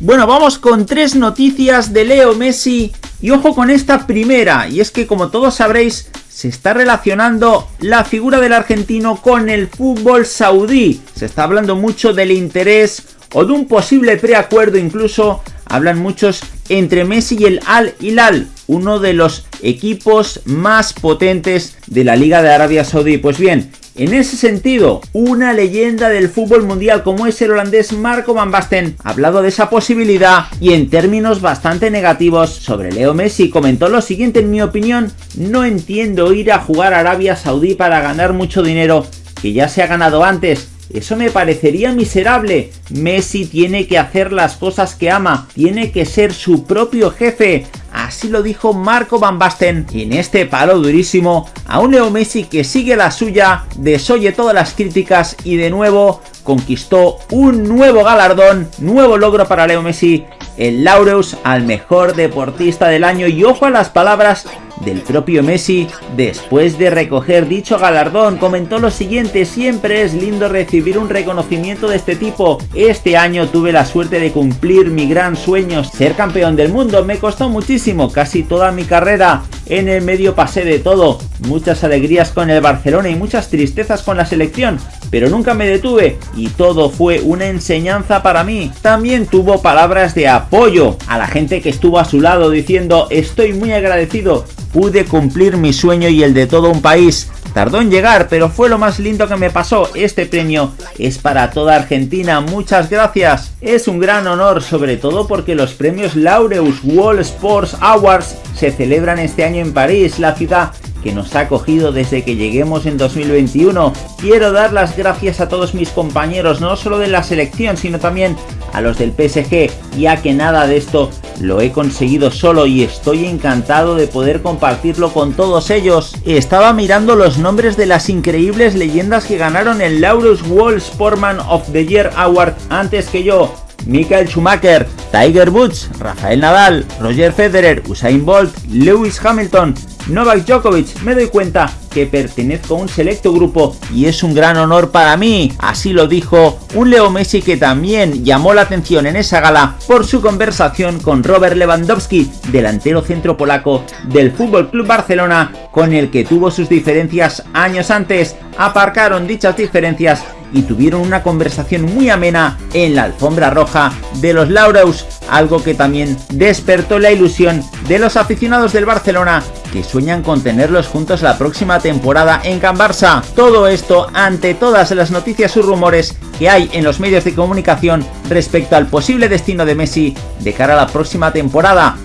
Bueno, vamos con tres noticias de Leo Messi y ojo con esta primera, y es que como todos sabréis, se está relacionando la figura del argentino con el fútbol saudí. Se está hablando mucho del interés o de un posible preacuerdo incluso, hablan muchos entre Messi y el Al Hilal, uno de los equipos más potentes de la Liga de Arabia Saudí. Pues bien, en ese sentido, una leyenda del fútbol mundial como es el holandés Marco Van Basten ha hablado de esa posibilidad y en términos bastante negativos sobre Leo Messi comentó lo siguiente en mi opinión, no entiendo ir a jugar a Arabia Saudí para ganar mucho dinero que ya se ha ganado antes eso me parecería miserable. Messi tiene que hacer las cosas que ama, tiene que ser su propio jefe. Así lo dijo Marco Van Basten en este palo durísimo a un Leo Messi que sigue la suya, desoye todas las críticas y de nuevo conquistó un nuevo galardón, nuevo logro para Leo Messi, el Laureus al mejor deportista del año y ojo a las palabras del propio Messi, después de recoger dicho galardón, comentó lo siguiente, siempre es lindo recibir un reconocimiento de este tipo. Este año tuve la suerte de cumplir mi gran sueño, ser campeón del mundo, me costó muchísimo, casi toda mi carrera. En el medio pasé de todo, muchas alegrías con el Barcelona y muchas tristezas con la selección, pero nunca me detuve y todo fue una enseñanza para mí. También tuvo palabras de apoyo a la gente que estuvo a su lado diciendo estoy muy agradecido pude cumplir mi sueño y el de todo un país. Tardó en llegar, pero fue lo más lindo que me pasó. Este premio es para toda Argentina. Muchas gracias. Es un gran honor, sobre todo porque los premios Laureus World Sports Awards se celebran este año en París, la ciudad que nos ha acogido desde que lleguemos en 2021. Quiero dar las gracias a todos mis compañeros, no solo de la selección, sino también a los del PSG, ya que nada de esto lo he conseguido solo y estoy encantado de poder compartirlo con todos ellos. Estaba mirando los nombres de las increíbles leyendas que ganaron el Laurus World Sportman of the Year Award antes que yo. Michael Schumacher, Tiger Woods, Rafael Nadal, Roger Federer, Usain Bolt, Lewis Hamilton, Novak Djokovic, me doy cuenta que pertenezco a un selecto grupo y es un gran honor para mí. Así lo dijo un Leo Messi que también llamó la atención en esa gala por su conversación con Robert Lewandowski, delantero centro polaco del Fútbol Club Barcelona, con el que tuvo sus diferencias años antes. Aparcaron dichas diferencias y tuvieron una conversación muy amena en la alfombra roja de los Laureus, algo que también despertó la ilusión de los aficionados del Barcelona que sueñan con tenerlos juntos la próxima temporada en Can Barça. Todo esto ante todas las noticias y rumores que hay en los medios de comunicación respecto al posible destino de Messi de cara a la próxima temporada.